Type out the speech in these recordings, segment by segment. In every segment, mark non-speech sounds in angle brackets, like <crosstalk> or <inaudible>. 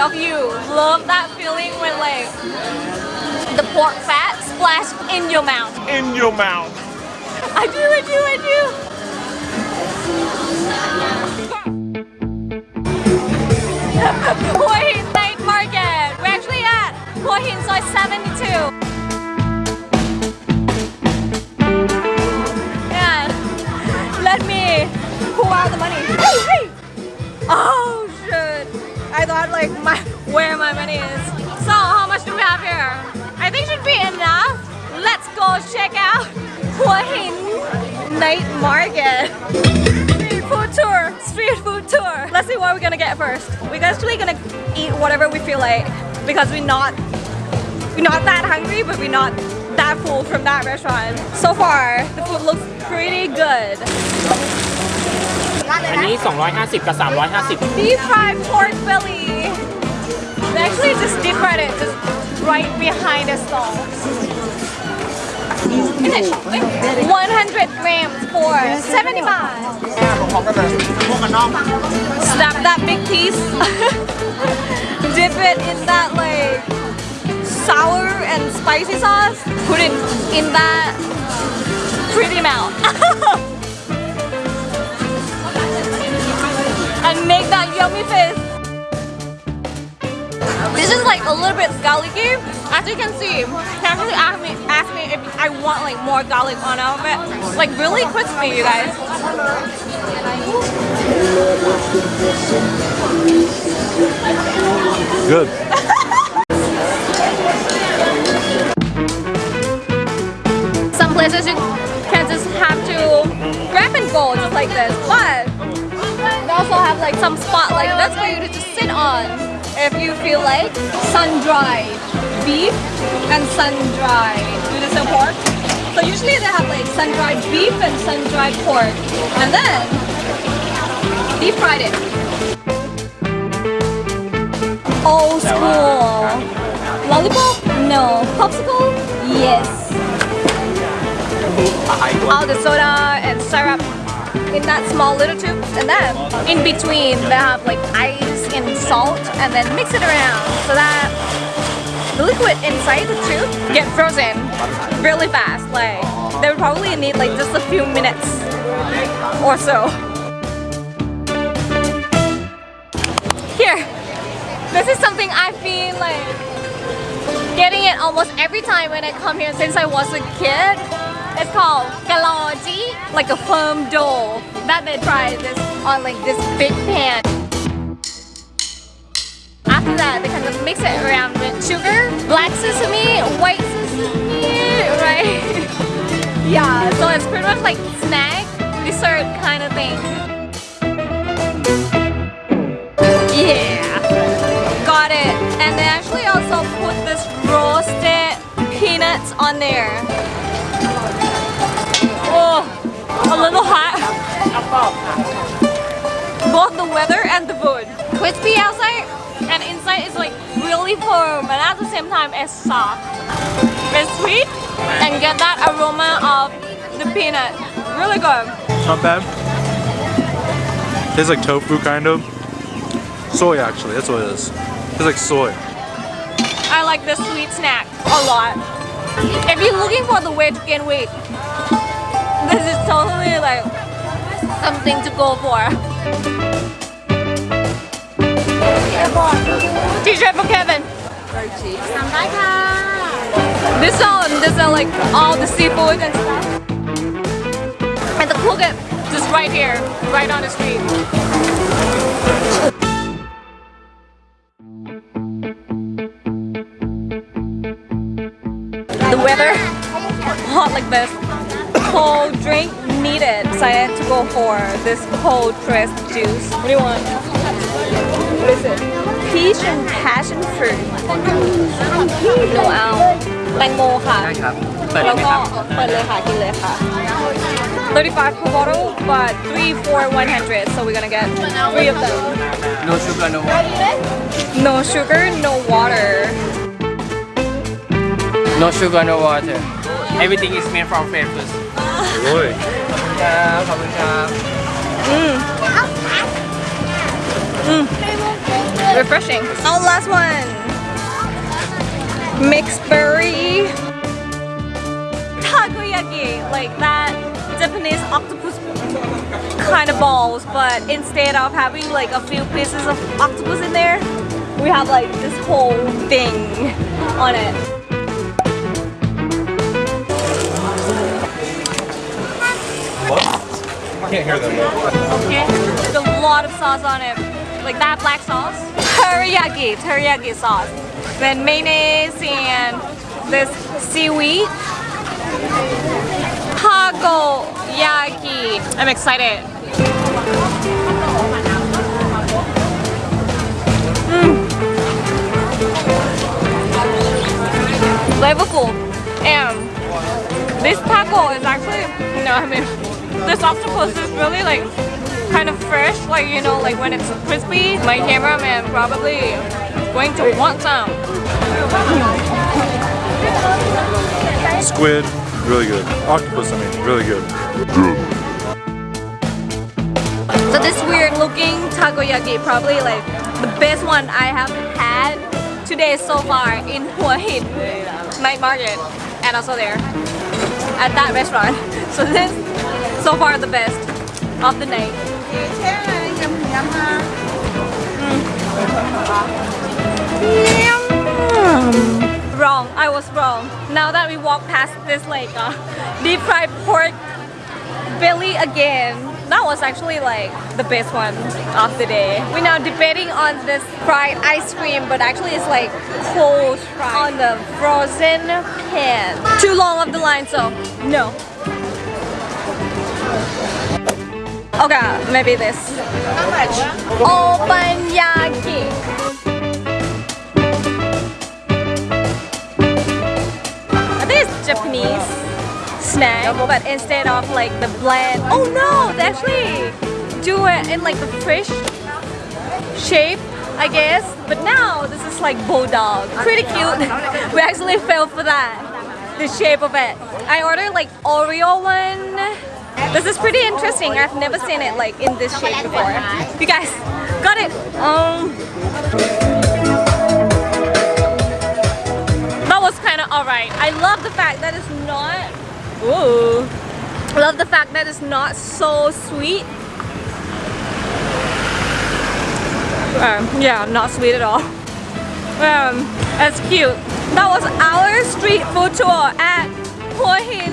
of you love that feeling when like the pork fat splashed in your mouth. In your mouth. I do, I do, I do. <laughs> where my money is. So how much do we have here? I think should be enough. Let's go check out <laughs> Hua Hin Night Market. Street food tour, street food tour. Let's see what we're gonna get first. We're actually gonna eat whatever we feel like because we're not we're not that hungry, but we're not that full from that restaurant. So far, the food looks pretty good. อันนี้ 250 to 350 Deep fried pork belly Actually just deep fried it just right behind the stall. 100 grams for 70 baht. Snap that big piece. <laughs> Dip it in that like sour and spicy sauce. Put it in that pretty mouth. <laughs> and make that yummy face. This is like a little bit garlicky. As you can see, he actually asked me, asked me if I want like more garlic on it. Like really crispy, you guys. Good. <laughs> Some places you can just have to grab and go just like this, but they also have like some spot like this for you to just sit on if you feel like sun-dried beef and sun-dried. Do they sell pork? So usually they have like sun-dried beef and sun-dried pork, and then deep fried it. Old school. Lollipop? No. Popsicle? Yes. All the soda and syrup in that small little tube and then in between they have like ice and salt and then mix it around so that the liquid inside the tube get frozen really fast. Like they would probably need like just a few minutes or so. Here this is something I feel like getting it almost every time when I come here since I was a kid. It's called galoji, like a firm dough that they try this on like this big pan. After that, they kind of mix it around with sugar, black sesame, white sesame, right? <laughs> yeah, so it's pretty much like snack, dessert kind of thing. Yeah, got it. And they actually also put this roasted peanuts on there. Oh, a little hot. Both the weather and the food. Crispy outside inside is like really firm but at the same time it's soft. It's sweet and get that aroma of the peanut. Really good. Not bad. Tastes like tofu, kind of. Soy, actually. That's what it is. It's like soy. I like this sweet snack a lot. If you're looking for the way to gain weight, this is totally like something to go for. T-shirt for Kevin. This one, this are like all the seafood and stuff. And the Phuket just right here, right on the street. The weather <laughs> hot like this. Cold drink needed, so I had to go for this cold pressed juice. What do you want? What is it? Peach and passion fruit. หนูเอาแตงโมค่ะ ได้ครับ เปิดเลแล้วยไหมก็ครับ35 per bottle but 3 for 100 so we're gonna get 3 of them. No sugar no water. No sugar no water. No sugar no water. Everything is made from fresh fruits โอ้ยขอบคุณครับ refreshing. Our last one. Mixed berry takoyaki, like that Japanese octopus kind of balls, but instead of having like a few pieces of octopus in there, we have like this whole thing on it. I can't hear them Okay. There's a lot of sauce on it. Like that black sauce. Teriyaki, teriyaki sauce. Then mayonnaise and this seaweed. Takoyaki. I'm excited. Mm. Flavorful. And this taco is actually, know, I mean, this octopus is really like kind of fresh, like you know, like when it's crispy. My cameraman probably going to want some. Squid, really good. Octopus, I mean, really good. So this weird looking takoyaki, probably like the best one I have had today so far in <laughs> Hua Hin night market and also there at that restaurant. <laughs> So this so far the best of the night. Wrong, I was wrong. Now that we walk past this like uh, <laughs> deep fried pork belly again, that was actually like the best one of the day. We're now debating on this fried ice cream, but actually it's like cold fried on the frozen pan. Too long of the line, so no. Okay, maybe this. How much? Obanyaki. I think it's Japanese snack, but instead of like the bland. Oh no, they actually do it in like the fish shape, I guess. But now this is like bulldog. Pretty cute. <laughs> we actually fell for that. The shape of it. I ordered like Oreo one. This is pretty interesting. I've never seen it like in this shape before. You guys got it. Um, that was kind of alright. I love the fact that it's not. Ooh, I love the fact that it's not so sweet. Um, yeah, not sweet at all. Um, that's cute. That was our street food tour at Hua Hin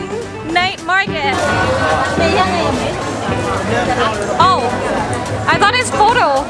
Night Market. Oh, I thought it's photo.